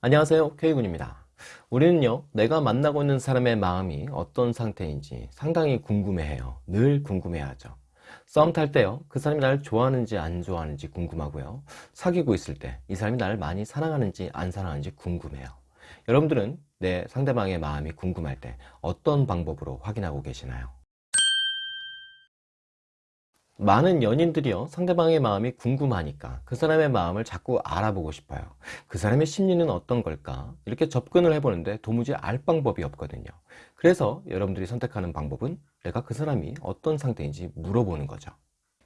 안녕하세요. K군입니다. 우리는요 내가 만나고 있는 사람의 마음이 어떤 상태인지 상당히 궁금해해요. 늘 궁금해하죠. 썸탈 때요 그 사람이 나를 좋아하는지 안 좋아하는지 궁금하고요. 사귀고 있을 때 이 사람이 나를 많이 사랑하는지 안 사랑하는지 궁금해요. 여러분들은 내 상대방의 마음이 궁금할 때 어떤 방법으로 확인하고 계시나요? 많은 연인들이요 상대방의 마음이 궁금하니까 그 사람의 마음을 자꾸 알아보고 싶어요. 그 사람의 심리는 어떤 걸까? 이렇게 접근을 해보는데 도무지 알 방법이 없거든요. 그래서 여러분들이 선택하는 방법은 내가 그 사람이 어떤 상태인지 물어보는 거죠.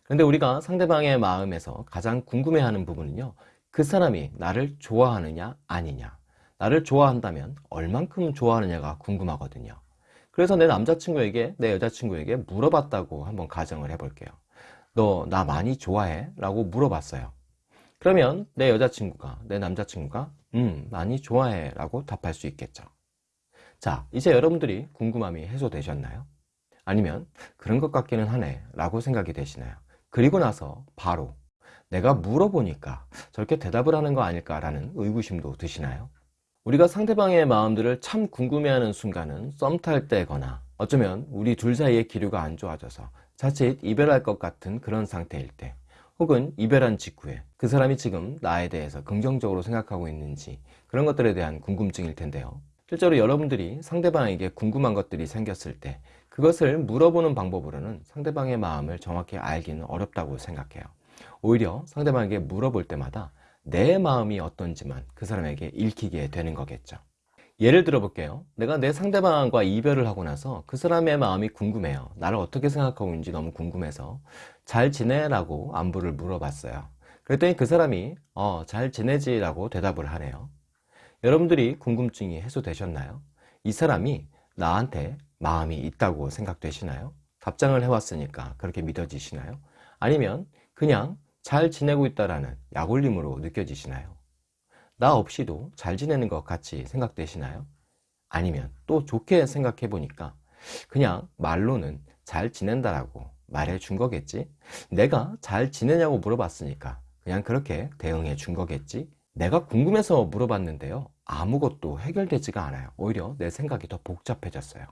그런데 우리가 상대방의 마음에서 가장 궁금해하는 부분은요 그 사람이 나를 좋아하느냐 아니냐. 나를 좋아한다면 얼만큼 좋아하느냐가 궁금하거든요. 그래서 내 남자친구에게 내 여자친구에게 물어봤다고 한번 가정을 해볼게요 너 나 많이 좋아해? 라고 물어봤어요 그러면 내 여자친구가 내 남자친구가 음 많이 좋아해 라고 답할 수 있겠죠 자 이제 여러분들이 궁금함이 해소되셨나요? 아니면 그런 것 같기는 하네 라고 생각이 되시나요? 그리고 나서 바로 내가 물어보니까 저렇게 대답을 하는 거 아닐까 라는 의구심도 드시나요? 우리가 상대방의 마음들을 참 궁금해하는 순간은 썸 탈 때거나 어쩌면 우리 둘 사이의 기류가 안 좋아져서 자칫 이별할 것 같은 그런 상태일 때 혹은 이별한 직후에 그 사람이 지금 나에 대해서 긍정적으로 생각하고 있는지 그런 것들에 대한 궁금증일 텐데요. 실제로 여러분들이 상대방에게 궁금한 것들이 생겼을 때 그것을 물어보는 방법으로는 상대방의 마음을 정확히 알기는 어렵다고 생각해요. 오히려 상대방에게 물어볼 때마다 내 마음이 어떤지만 그 사람에게 읽히게 되는 거겠죠 예를 들어 볼게요 내가 내 상대방과 이별을 하고 나서 그 사람의 마음이 궁금해요 나를 어떻게 생각하고 있는지 너무 궁금해서 잘 지내? 라고 안부를 물어봤어요 그랬더니 그 사람이 어 잘 지내지 라고 대답을 하네요 여러분들이 궁금증이 해소되셨나요? 이 사람이 나한테 마음이 있다고 생각되시나요? 답장을 해왔으니까 그렇게 믿어지시나요? 아니면 그냥 잘 지내고 있다라는 약올림으로 느껴지시나요? 나 없이도 잘 지내는 것 같이 생각되시나요? 아니면 또 좋게 생각해 보니까 그냥 말로는 잘 지낸다라고 말해 준 거겠지? 내가 잘 지내냐고 물어봤으니까 그냥 그렇게 대응해 준 거겠지? 내가 궁금해서 물어봤는데요. 아무것도 해결되지가 않아요. 오히려 내 생각이 더 복잡해졌어요.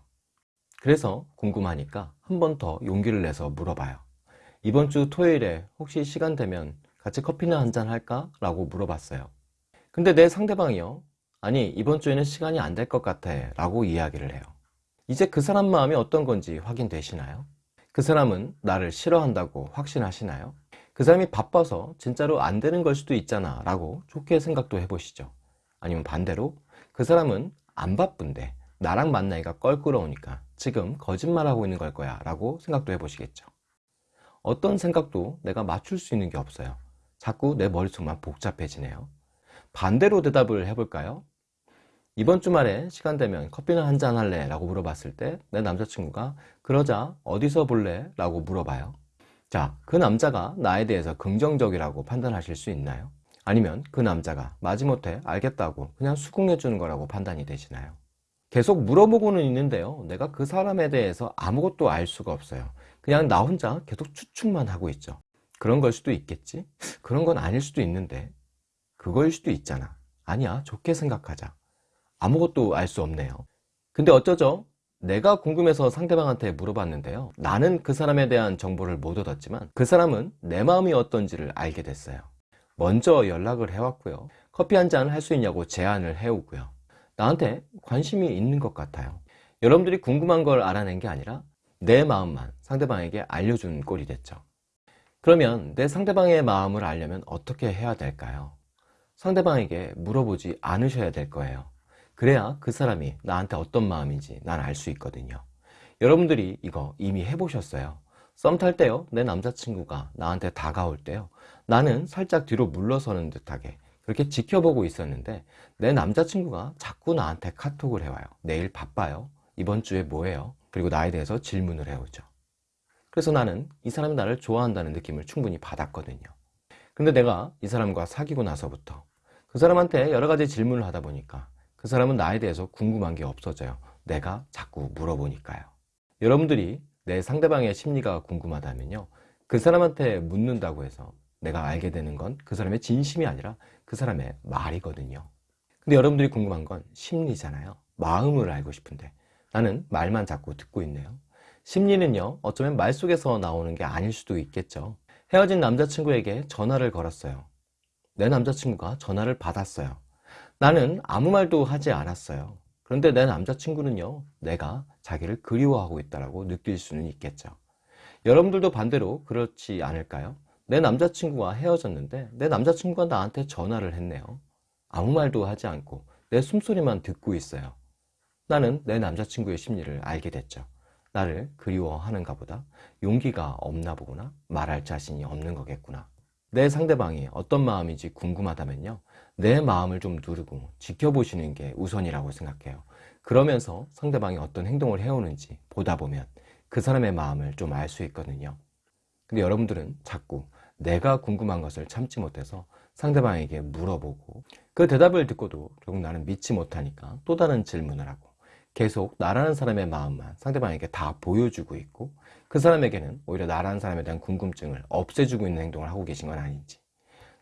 그래서 궁금하니까 한 번 더 용기를 내서 물어봐요. 이번 주 토요일에 혹시 시간 되면 같이 커피나 한잔 할까? 라고 물어봤어요 근데 내 상대방이요. 아니 이번 주에는 시간이 안 될 것 같아 라고 이야기를 해요. 이제 그 사람 마음이 어떤 건지 확인되시나요? 그 사람은 나를 싫어한다고 확신하시나요? 그 사람이 바빠서 진짜로 안 되는 걸 수도 있잖아 라고 좋게 생각도 해보시죠. 아니면 반대로 그 사람은 안 바쁜데 나랑 만나기가 껄끄러우니까 지금 거짓말하고 있는 걸 거야 라고 생각도 해보시겠죠. 어떤 생각도 내가 맞출 수 있는 게 없어요. 자꾸 내 머릿속만 복잡해지네요 반대로 대답을 해볼까요? 이번 주말에 시간 되면 커피나 한 잔 할래? 라고 물어봤을 때 내 남자친구가 그러자 어디서 볼래? 라고 물어봐요 자, 그 남자가 나에 대해서 긍정적이라고 판단하실 수 있나요? 아니면 그 남자가 마지못해 알겠다고 그냥 수긍해 주는 거라고 판단이 되시나요? 계속 물어보고는 있는데요 내가 그 사람에 대해서 아무것도 알 수가 없어요 그냥 나 혼자 계속 추측만 하고 있죠 그런 걸 수도 있겠지? 그런 건 아닐 수도 있는데 그거일 수도 있잖아. 아니야 좋게 생각하자. 아무것도 알 수 없네요. 근데 어쩌죠? 내가 궁금해서 상대방한테 물어봤는데요. 나는 그 사람에 대한 정보를 못 얻었지만 그 사람은 내 마음이 어떤지를 알게 됐어요. 먼저 연락을 해왔고요. 커피 한 잔 할 수 있냐고 제안을 해오고요. 나한테 관심이 있는 것 같아요. 여러분들이 궁금한 걸 알아낸 게 아니라 내 마음만 상대방에게 알려준 꼴이 됐죠. 그러면 내 상대방의 마음을 알려면 어떻게 해야 될까요? 상대방에게 물어보지 않으셔야 될 거예요. 그래야 그 사람이 나한테 어떤 마음인지 난 알 수 있거든요. 여러분들이 이거 이미 해보셨어요. 썸 탈 때요 내 남자친구가 나한테 다가올 때요 나는 살짝 뒤로 물러서는 듯하게 그렇게 지켜보고 있었는데 내 남자친구가 자꾸 나한테 카톡을 해와요 내일 바빠요? 이번 주에 뭐해요? 그리고 나에 대해서 질문을 해오죠. 그래서 나는 이 사람이 나를 좋아한다는 느낌을 충분히 받았거든요. 근데 내가 이 사람과 사귀고 나서부터 그 사람한테 여러 가지 질문을 하다 보니까 그 사람은 나에 대해서 궁금한 게 없어져요 내가 자꾸 물어보니까요 여러분들이 내 상대방의 심리가 궁금하다면요 그 사람한테 묻는다고 해서 내가 알게 되는 건 그 사람의 진심이 아니라 그 사람의 말이거든요 근데 여러분들이 궁금한 건 심리잖아요. 마음을 알고 싶은데 나는 말만 자꾸 듣고 있네요. 심리는요, 어쩌면 말 속에서 나오는 게 아닐 수도 있겠죠. 헤어진 남자친구에게 전화를 걸었어요. 내 남자친구가 전화를 받았어요. 나는 아무 말도 하지 않았어요. 그런데 내 남자친구는요, 내가 자기를 그리워하고 있다고 느낄 수는 있겠죠. 여러분들도 반대로 그렇지 않을까요? 내 남자친구와 헤어졌는데 내 남자친구가 나한테 전화를 했네요. 아무 말도 하지 않고 내 숨소리만 듣고 있어요. 나는 내 남자친구의 심리를 알게 됐죠. 나를 그리워하는가 보다 용기가 없나 보구나 말할 자신이 없는 거겠구나 내 상대방이 어떤 마음인지 궁금하다면요. 내 마음을 좀 누르고 지켜보시는 게 우선이라고 생각해요. 그러면서 상대방이 어떤 행동을 해오는지 보다 보면 그 사람의 마음을 좀 알 수 있거든요. 근데 여러분들은 자꾸 내가 궁금한 것을 참지 못해서 상대방에게 물어보고 그 대답을 듣고도 결국 나는 믿지 못하니까 또 다른 질문을 하고 계속 나라는 사람의 마음만 상대방에게 다 보여주고 있고 그 사람에게는 오히려 나라는 사람에 대한 궁금증을 없애주고 있는 행동을 하고 계신 건 아닌지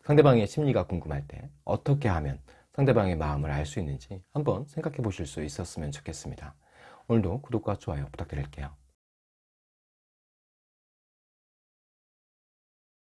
상대방의 심리가 궁금할 때 어떻게 하면 상대방의 마음을 알 수 있는지 한번 생각해 보실 수 있었으면 좋겠습니다. 오늘도 구독과 좋아요 부탁드릴게요.